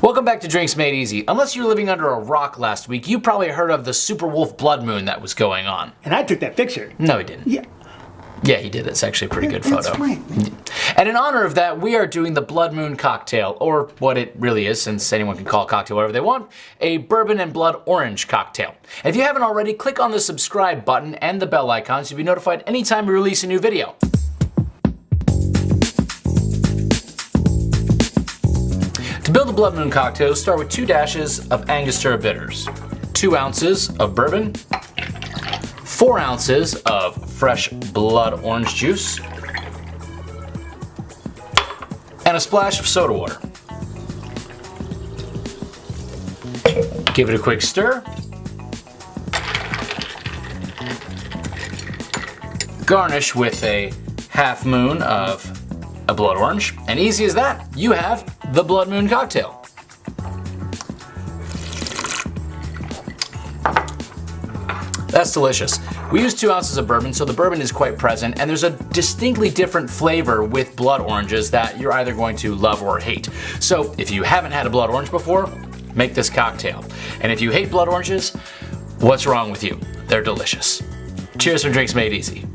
Welcome back to Drinks Made Easy. Unless you're living under a rock last week, you probably heard of the Super Wolf Blood Moon that was going on. And I took that picture. No, he didn't. Yeah. Yeah, he did. It's actually a pretty good That's photo. right. And in honor of that, we are doing the Blood Moon cocktail, or what it really is, since anyone can call a cocktail whatever they want, a bourbon and blood orange cocktail. If you haven't already, click on the subscribe button and the bell icon so you'll be notified anytime we release a new video. To build a Blood Moon cocktail, start with two dashes of Angostura bitters, two ounces of bourbon, four ounces of fresh blood orange juice, and a splash of soda water. Give it a quick stir. Garnish with a half moon of a blood orange. And easy as that, you have the Blood Moon cocktail. That's delicious. We use two ounces of bourbon, so the bourbon is quite present, and there's a distinctly different flavor with blood oranges that you're either going to love or hate. So if you haven't had a blood orange before, make this cocktail. And if you hate blood oranges, what's wrong with you? They're delicious. Cheers from Drinks Made Easy.